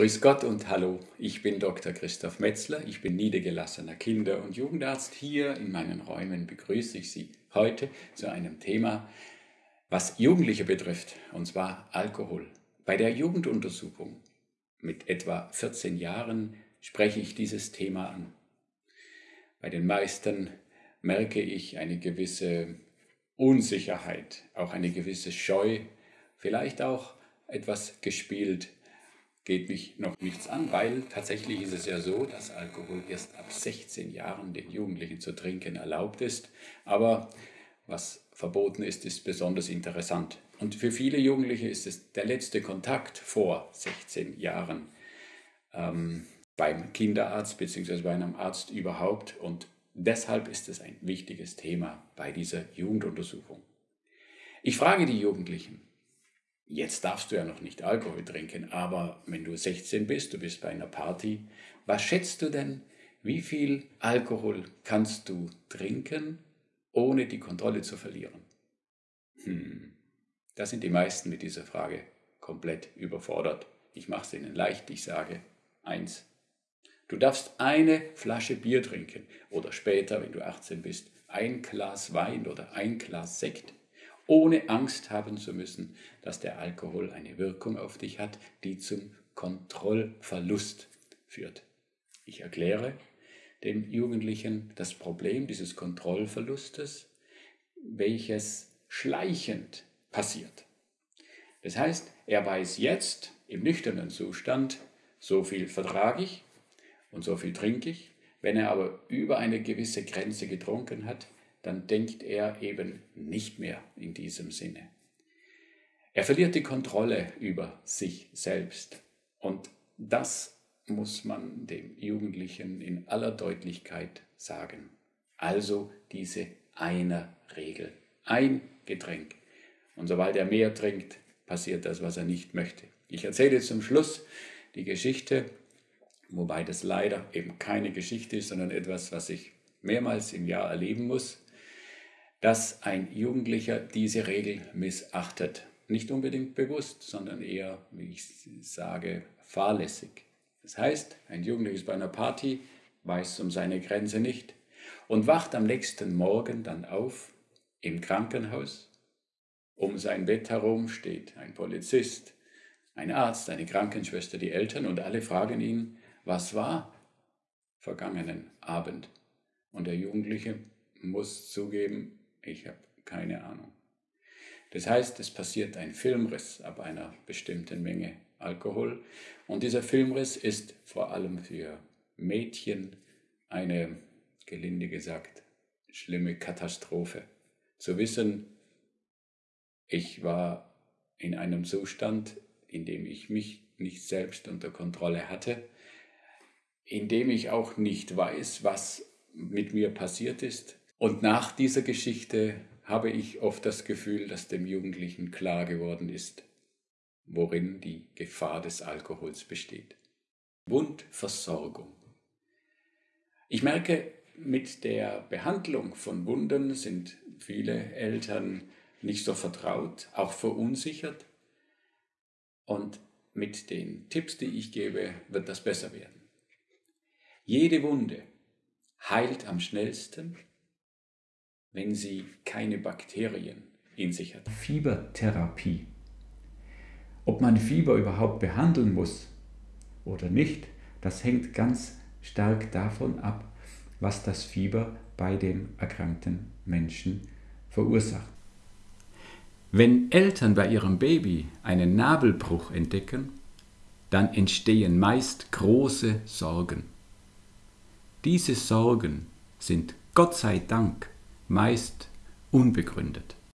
Grüß Gott und hallo, ich bin Dr. Christoph Metzler, ich bin niedergelassener Kinder- und Jugendarzt. Hier in meinen Räumen begrüße ich Sie heute zu einem Thema, was Jugendliche betrifft, und zwar Alkohol. Bei der Jugenduntersuchung mit etwa 14 Jahren spreche ich dieses Thema an. Bei den meisten merke ich eine gewisse Unsicherheit, auch eine gewisse Scheu, vielleicht auch etwas gespielt geht mich noch nichts an, weil tatsächlich ist es ja so, dass Alkohol erst ab 16 Jahren den Jugendlichen zu trinken erlaubt ist. Aber was verboten ist, ist besonders interessant. Und für viele Jugendliche ist es der letzte Kontakt vor 16 Jahren ähm, beim Kinderarzt bzw. bei einem Arzt überhaupt. Und deshalb ist es ein wichtiges Thema bei dieser Jugenduntersuchung. Ich frage die Jugendlichen, Jetzt darfst du ja noch nicht Alkohol trinken, aber wenn du 16 bist, du bist bei einer Party, was schätzt du denn, wie viel Alkohol kannst du trinken, ohne die Kontrolle zu verlieren? Hm, da sind die meisten mit dieser Frage komplett überfordert. Ich mache es ihnen leicht, ich sage eins. Du darfst eine Flasche Bier trinken oder später, wenn du 18 bist, ein Glas Wein oder ein Glas Sekt ohne Angst haben zu müssen, dass der Alkohol eine Wirkung auf dich hat, die zum Kontrollverlust führt. Ich erkläre dem Jugendlichen das Problem dieses Kontrollverlustes, welches schleichend passiert. Das heißt, er weiß jetzt im nüchternen Zustand, so viel vertrage ich und so viel trinke ich. Wenn er aber über eine gewisse Grenze getrunken hat, dann denkt er eben nicht mehr in diesem Sinne. Er verliert die Kontrolle über sich selbst. Und das muss man dem Jugendlichen in aller Deutlichkeit sagen. Also diese einer Regel. Ein Getränk. Und sobald er mehr trinkt, passiert das, was er nicht möchte. Ich erzähle zum Schluss die Geschichte, wobei das leider eben keine Geschichte ist, sondern etwas, was ich mehrmals im Jahr erleben muss dass ein Jugendlicher diese Regel missachtet. Nicht unbedingt bewusst, sondern eher, wie ich sage, fahrlässig. Das heißt, ein Jugendlicher ist bei einer Party, weiß um seine Grenze nicht und wacht am nächsten Morgen dann auf im Krankenhaus. Um sein Bett herum steht ein Polizist, ein Arzt, eine Krankenschwester, die Eltern und alle fragen ihn, was war vergangenen Abend? Und der Jugendliche muss zugeben, ich habe keine Ahnung. Das heißt, es passiert ein Filmriss ab einer bestimmten Menge Alkohol. Und dieser Filmriss ist vor allem für Mädchen eine, gelinde gesagt, schlimme Katastrophe. Zu wissen, ich war in einem Zustand, in dem ich mich nicht selbst unter Kontrolle hatte, in dem ich auch nicht weiß, was mit mir passiert ist, und nach dieser Geschichte habe ich oft das Gefühl, dass dem Jugendlichen klar geworden ist, worin die Gefahr des Alkohols besteht. Wundversorgung. Ich merke, mit der Behandlung von Wunden sind viele Eltern nicht so vertraut, auch verunsichert. Und mit den Tipps, die ich gebe, wird das besser werden. Jede Wunde heilt am schnellsten wenn sie keine Bakterien in sich hat. Fiebertherapie. Ob man Fieber überhaupt behandeln muss oder nicht, das hängt ganz stark davon ab, was das Fieber bei dem erkrankten Menschen verursacht. Wenn Eltern bei ihrem Baby einen Nabelbruch entdecken, dann entstehen meist große Sorgen. Diese Sorgen sind Gott sei Dank meist unbegründet.